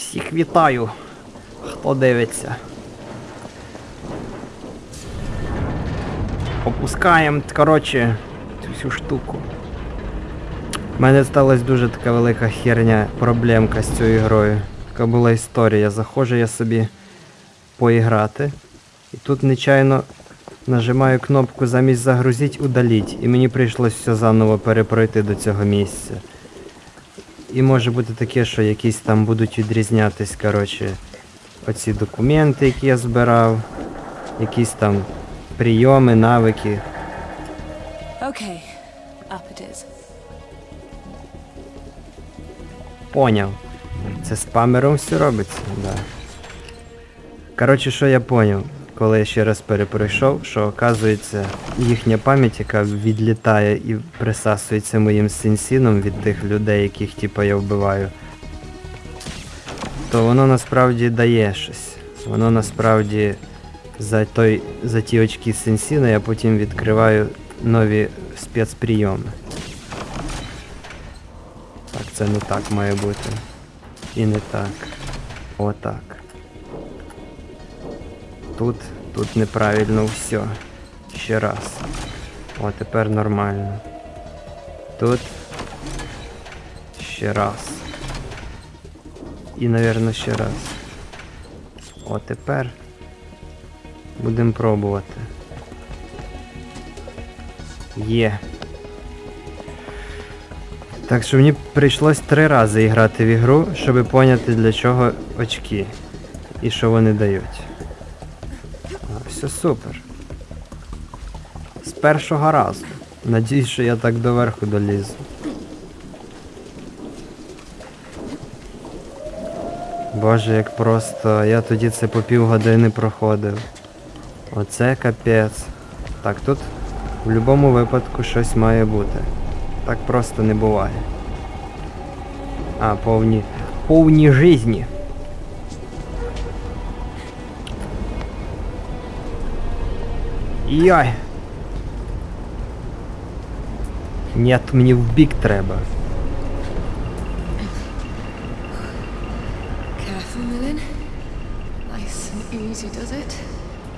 Всіх вітаю, хто дивиться. Опускаємо, коротше, цю всю штуку. У мене сталася дуже така велика херня, проблемка з цією грою. Така була історія. Заходжу я собі поіграти. І тут нечайно нажимаю кнопку замість загрузіть удаліть. І мені прийшлось все заново перепройти до цього місця. І може бути таке, що якісь там будуть відрізнятись, коротше, оці документи, які я збирав, якісь там прийоми, навики. Okay, up it is. Поняв. Це спамером все робиться? Да. Коротше, що я поняв, коли я ще раз перепройшов, що оказується їхня пам'ять, яка відлітає і присасується моїм сенсіном від тих людей, яких типа я вбиваю, то воно насправді дає щось. Воно насправді за, той, за ті очки сенсіна я потім відкриваю нові спецприйоми. Так, це не так має бути. І не так. Отак. Тут, тут неправильно все. Ще раз. О, тепер нормально. Тут. Ще раз. І, напевно, ще раз. О, тепер. Будемо пробувати. Є. Так що мені прийшлось три рази грати в ігру, щоб поняти для чого очки. І що вони дають. Все супер. З першого разу. Надіюсь, що я так доверху долізу. Боже, як просто. Я тоді це по півгодини проходив. Оце капець. Так, тут в будь-якому випадку щось має бути. Так просто не буває. А, повні. Повні жизні. Йой. Нет, мені в бік треба.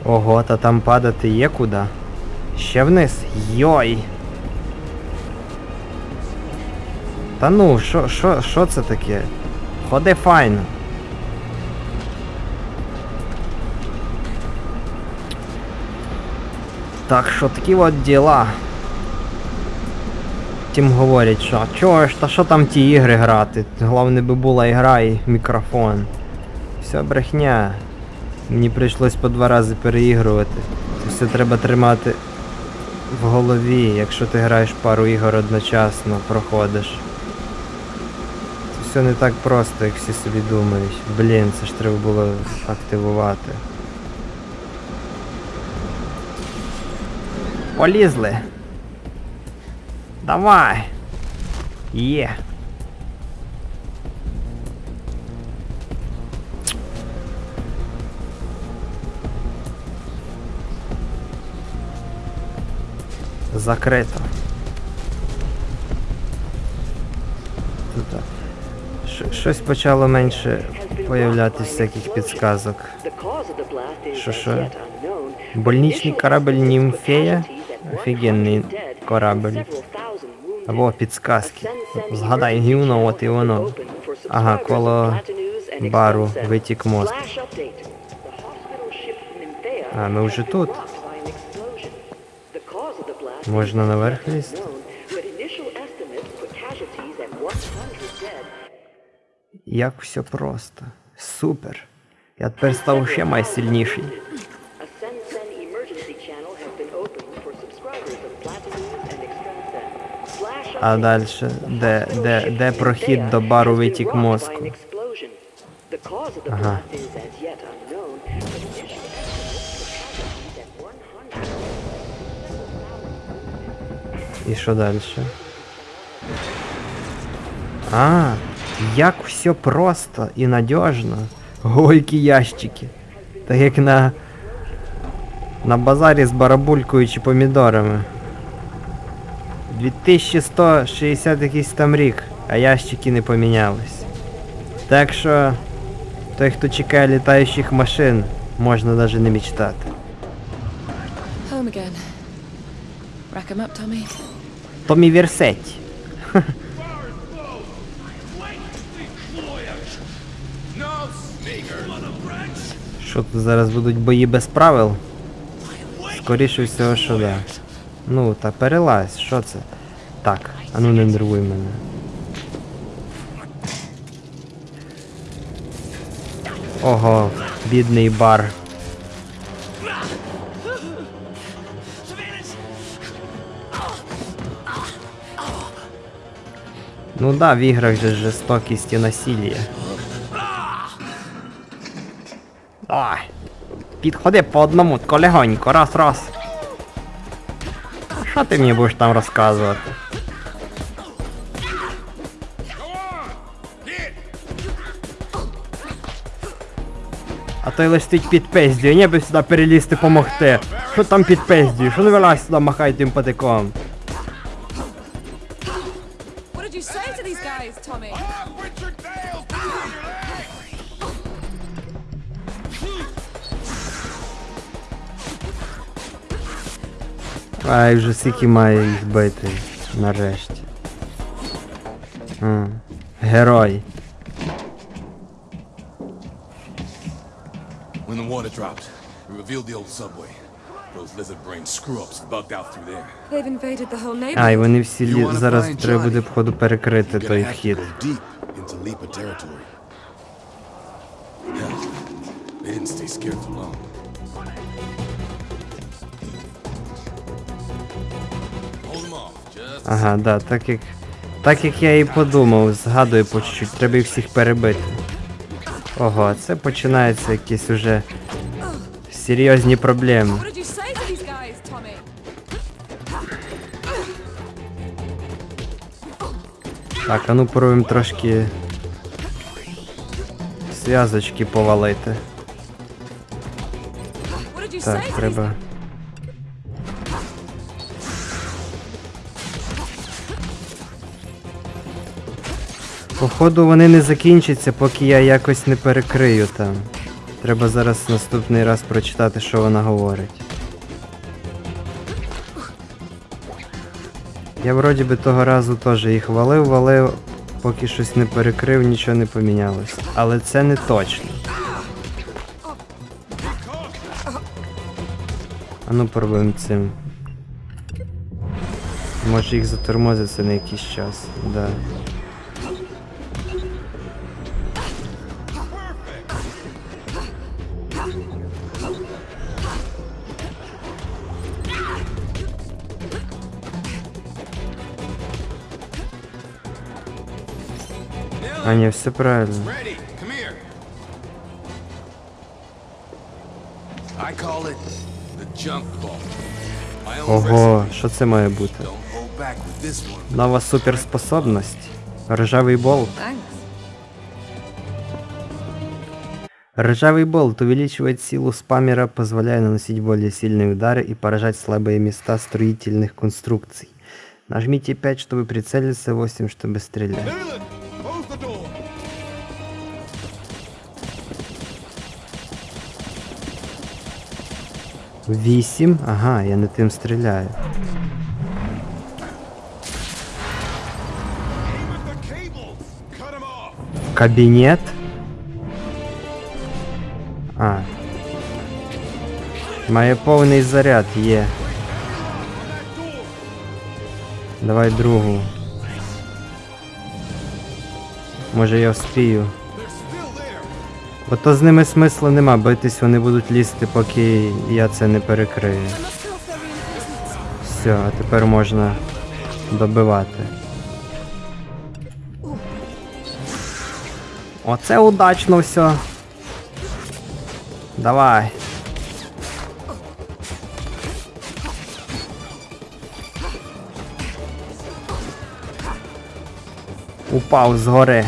Ого, та там падати є куди. Ще вниз. Йой. Та ну, що, що, що це таке? Ходи файно. Так що такі от діла. Тим говорять, що чого ж, та що там ті ігри грати? Головне би була ігра і мікрофон. Все брехня. Мені прийшлось по два рази переігрувати. Все треба тримати в голові, якщо ти граєш пару ігор одночасно, проходиш. Це все не так просто, як всі собі думають. Блін, це ж треба було активувати. Полізли. Давай. Є. Закрито. Тут, Щось почало менше появлятися всяких підсказок. Що що? Больничний корабль Німфея? Офігенний корабль. Або підсказки. Згадай гівно, от і воно. Ага, коло бару витік мозк. А, ми вже тут. Можна наверх лізти? Як все просто. Супер. Я тепер став ще майсильніший. А далі, де, де, де прохід до бару витік мозку? Ага. І що далі? А, як все просто і надіжно. Ой, які ящики. Так як на. На базарі з барабулькою чи помідорами. 2160 якийсь там рік, а ящики не помінялись. Так що Той, хто чекає літаючих машин, можна навіть не мечтати. Томі Вірсеть. Що тут зараз будуть бої без правил? Скоріше всього, що да. Ну, та перелазь, що це? Так, а ну не нервуй мене. Ого, бідний бар. Ну да, в іграх же жорстокість і насилля. Ай. Підходи по одному, тако легонько, раз, раз. Що ти мені будеш там розказувати? А той листить під пиздю, не би сюди перелізти помогти. Що там під пиздю? Що не вилазь сюди, махай тим патиком? Ай, вже скільки має їх бити. Нарешті. М, Герой. When the water dropped, we revealed the old subway. Those lizard brain screw-ups bugged out through there. They've invaded the whole А, neighborhood. вони всі лі... зараз треба буде походу перекрити той вхід. into Leaper territory. Hell, they didn't stay scared for long. Ага, да, так як. Так як я і подумав, згадую по чуть-чуть, треба їх всіх перебити. Ого, це починаються якісь уже серйозні проблеми. Так, а ну пробуємо трошки зв'язочки повалити. Так, треба. Походу вони не закінчаться, поки я якось не перекрию там. Треба зараз наступний раз прочитати, що вона говорить. Я вроді би того разу теж їх валив, валив, поки щось не перекрив, нічого не помінялось. Але це не точно. А ну пробуємо цим. Може їх затормозиться на якийсь час, да. Ball. My own Ого, що це має бути? recipe. Don't hold back with this one. Нова суперспособність. Ржавий болт. Ржавый болт увеличивает силу спаммера, позволяя наносить более сильные удары и поражать слабые места строительных конструкций. Нажмите 5, чтобы прицелиться, 8, чтобы стрелять. Вісім? Ага, я не тим стріляю. With the cables. Cut them off. Кабінет? А. Має повний заряд, є. Давай другу. Може я вспію. They're still there. Бо то з ними смисла нема, битись вони будуть лізти, поки я це не перекрию. Все, а тепер можна добивати. Оце удачно все. Давай. Упав з гори.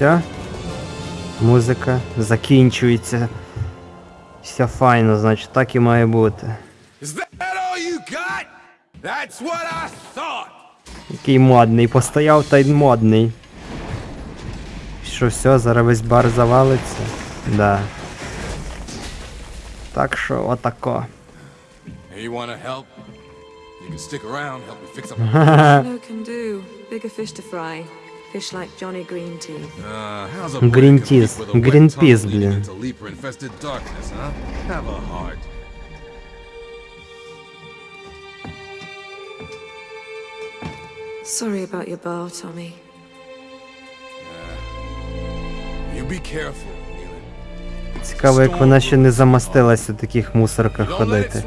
Все. Музика закінчується. Все файно, значить, так і має бути. Який модний, постояв та й модний. Що все, зараз весь бар завалиться? Да. Так що отако. Hey, Uh, peas, leading блин. Sorry about your bar, Tommy. You be careful, Neelan. Цікаво, як вона ще не замастилась у таких мусорках ходити.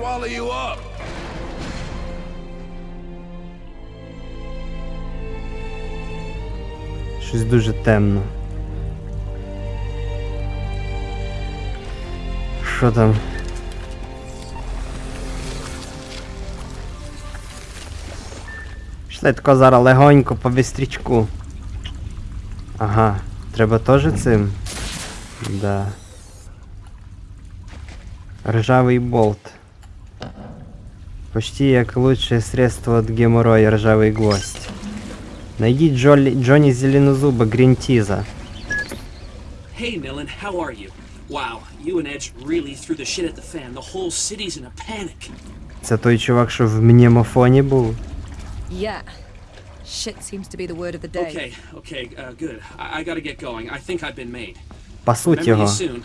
Щось дуже темно. Що там? Тако зараз легонько по вістрічку. Ага, треба теж цим? Да. Ржавий болт. Почти як лучшее средство от геморроя ржавый гвоздь. Найдіть Джолі, Джонні Зеленозуба Грінтіза. Hey, Millen, how are you? Wow, you and Edge really threw the shit at the fan. The whole city's in a panic. Це той чувак, що в мнемофоні був. Yeah. Shit seems to be the word of the day. Okay, okay, uh, good. I, I gotta get going. I think I've been made. Пасуть Remember його. you soon.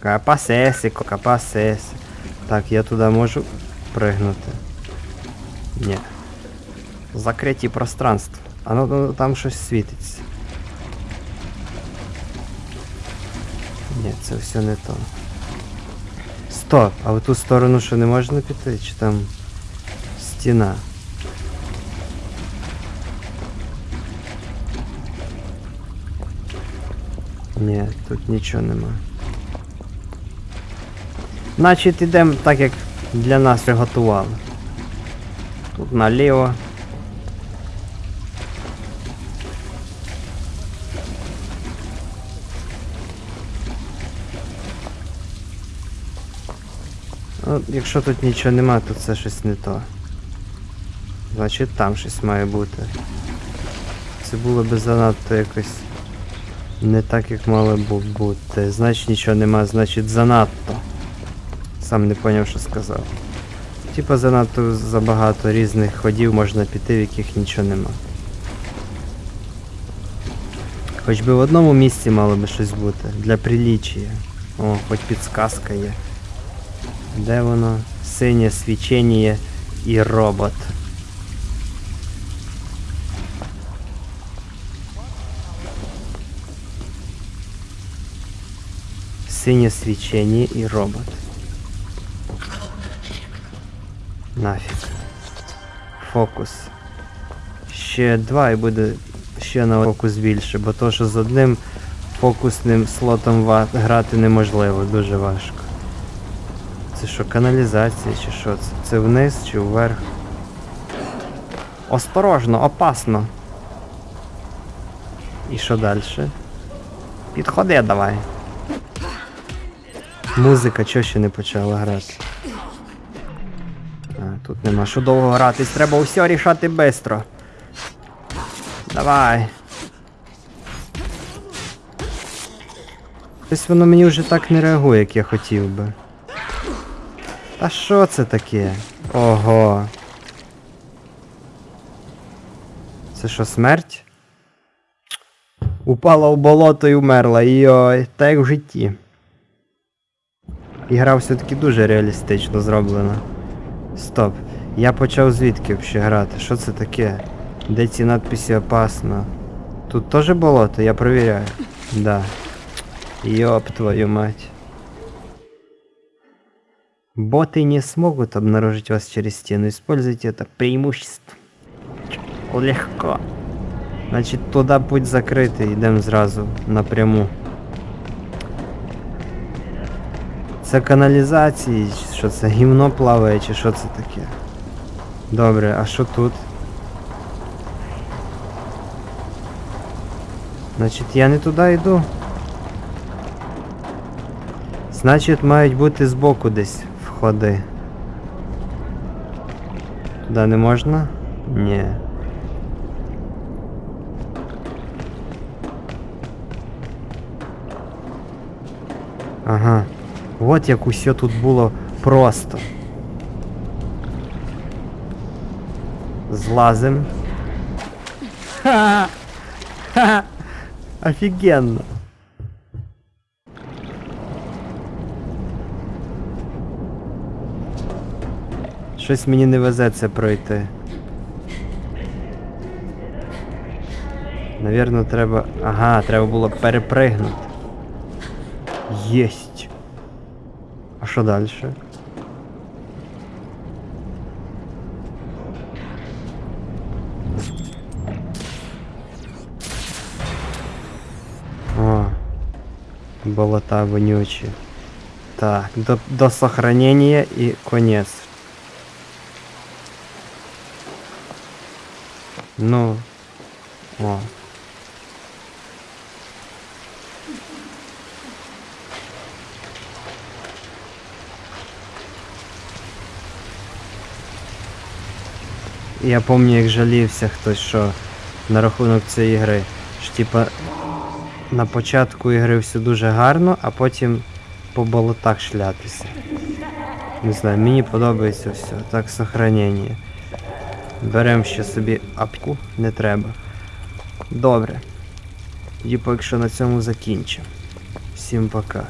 Капасесіко, капасесі. Так, я туди можу пригнути. Ні. Закриті пространства. А ну, там щось світиться. Ні, це все не то. Стоп, а в ту сторону що не можна піти? Чи там стіна? Ні, тут нічого нема. Значить ідемо так, як для нас приготували. Тут наліво. Ну, якщо тут нічого нема, то це щось не то. Значить там щось має бути. Це було би занадто якось не так, як мало б бути. Значить нічого нема, значить занадто. Сам не поняв, що сказав. Типа занадто забагато різних ходів можна піти, в яких нічого нема. Хоч би в одному місці мало би щось бути. Для приліччя. О, хоч підсказка є. Де воно? Синє свічення і робот. Синє свічення і робот. Нафіг. Фокус. Ще два і буде ще на фокус більше, бо то, що з одним фокусним слотом грати неможливо, дуже важко. Це що, каналізація чи що це? Це вниз чи вверх? Осторожно, опасно. І що далі? Підходи давай. Музика чого ще не почала грати? А, тут нема що довго гратись, треба усе рішати швидко. Давай. Ось воно мені вже так не реагує, як я хотів би. Та що це таке? Ого. Це що, смерть? Упала в болото і умерла. Йой, так як в житті. Ігра все-таки дуже реалістично зроблена. Стоп. Я почав звідки взагалі грати? Що це таке? Де ці надписи опасно? Тут теж болото, я провіряю. Да. Ёб твою мать. Боты не смогут обнаружить вас через стену. Используйте это преимущество. Легко. Значить, туди путь закритий, йдемо зразу напряму. Це каналізації, що це гімно плаває, чи що це таке? Добре, а що тут? Значить, я не туди йду. Значить, мають бути збоку десь входи. Туди не можна? Ні. Ага. От як усе тут було просто. Злазим. Ха! Ха! Офігенно. Щось мені не везе це пройти. Навірно, треба. Ага, треба було перепригнути. Єсть. А що далі? О, болота вонючі. Так, до, до сохранения и конец. Ну. О. Я пам'ятаю, як жалівся хтось, що на рахунок цієї гри. Що типа на початку ігри все дуже гарно, а потім по болотах шлятися. Не знаю, мені подобається все. Так, сохранення. Беремо ще собі апку, не треба. Добре. І поки що на цьому закінчимо. Всім пока.